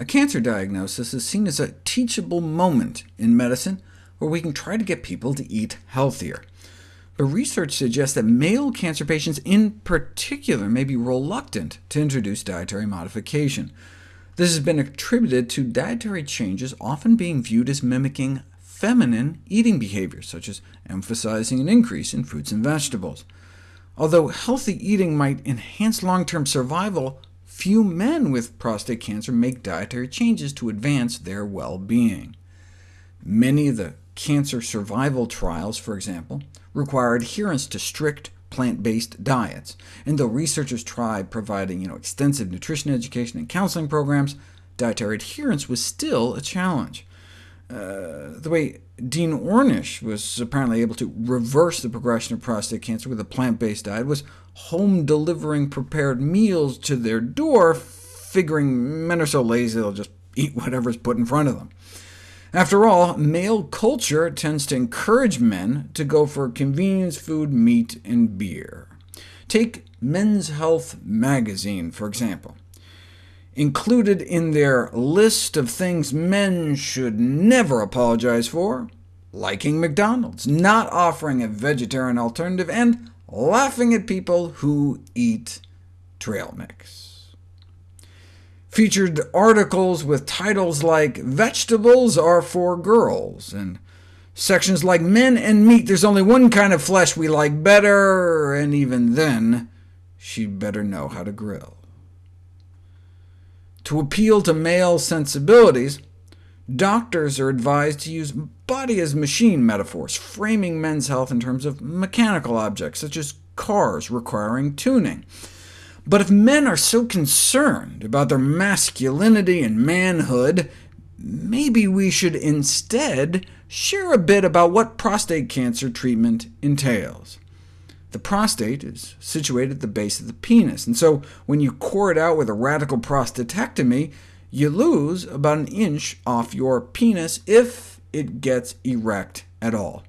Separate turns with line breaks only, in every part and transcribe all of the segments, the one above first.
A cancer diagnosis is seen as a teachable moment in medicine where we can try to get people to eat healthier. But research suggests that male cancer patients in particular may be reluctant to introduce dietary modification. This has been attributed to dietary changes often being viewed as mimicking feminine eating behaviors, such as emphasizing an increase in fruits and vegetables. Although healthy eating might enhance long-term survival, few men with prostate cancer make dietary changes to advance their well-being. Many of the cancer survival trials, for example, require adherence to strict plant-based diets, and though researchers tried providing you know, extensive nutrition education and counseling programs, dietary adherence was still a challenge. Uh, the way Dean Ornish was apparently able to reverse the progression of prostate cancer with a plant-based diet was home-delivering prepared meals to their door, figuring men are so lazy they'll just eat whatever's put in front of them. After all, male culture tends to encourage men to go for convenience food, meat, and beer. Take Men's Health magazine, for example. Included in their list of things men should never apologize for, liking McDonald's, not offering a vegetarian alternative, and laughing at people who eat trail mix. Featured articles with titles like Vegetables are for Girls, and sections like Men and Meat, there's only one kind of flesh we like better, and even then, she'd better know how to grill. To appeal to male sensibilities, doctors are advised to use body as machine metaphors, framing men's health in terms of mechanical objects, such as cars requiring tuning. But if men are so concerned about their masculinity and manhood, maybe we should instead share a bit about what prostate cancer treatment entails. The prostate is situated at the base of the penis, and so when you core it out with a radical prostatectomy, you lose about an inch off your penis if it gets erect at all.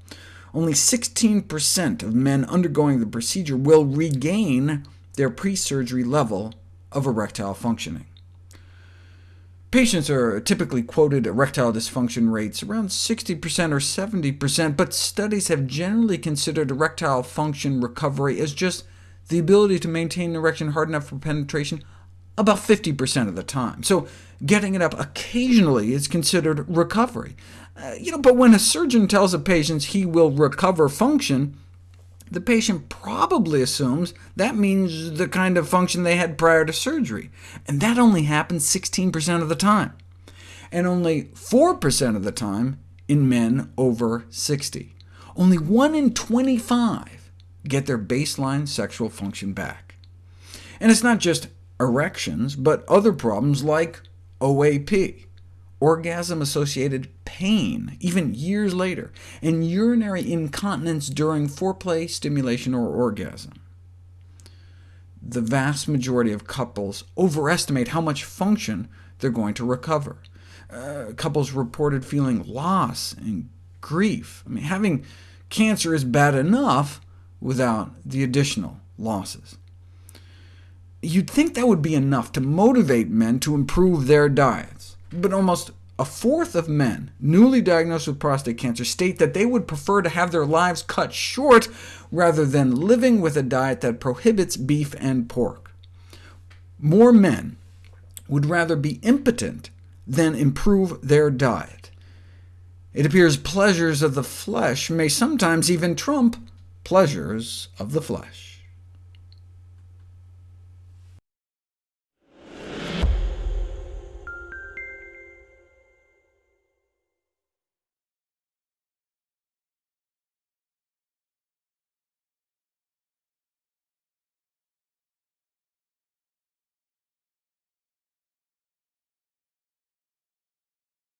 Only 16% of men undergoing the procedure will regain their pre-surgery level of erectile functioning. Patients are typically quoted erectile dysfunction rates around 60% or 70%, but studies have generally considered erectile function recovery as just the ability to maintain an erection hard enough for penetration about 50% of the time. So getting it up occasionally is considered recovery. Uh, you know, but when a surgeon tells a patient he will recover function, the patient probably assumes that means the kind of function they had prior to surgery, and that only happens 16% of the time, and only 4% of the time in men over 60. Only 1 in 25 get their baseline sexual function back. And it's not just erections, but other problems like OAP, orgasm-associated pain, even years later, and urinary incontinence during foreplay, stimulation, or orgasm. The vast majority of couples overestimate how much function they're going to recover. Uh, couples reported feeling loss and grief. I mean, having cancer is bad enough without the additional losses. You'd think that would be enough to motivate men to improve their diets, but almost a fourth of men newly diagnosed with prostate cancer state that they would prefer to have their lives cut short rather than living with a diet that prohibits beef and pork. More men would rather be impotent than improve their diet. It appears pleasures of the flesh may sometimes even trump pleasures of the flesh.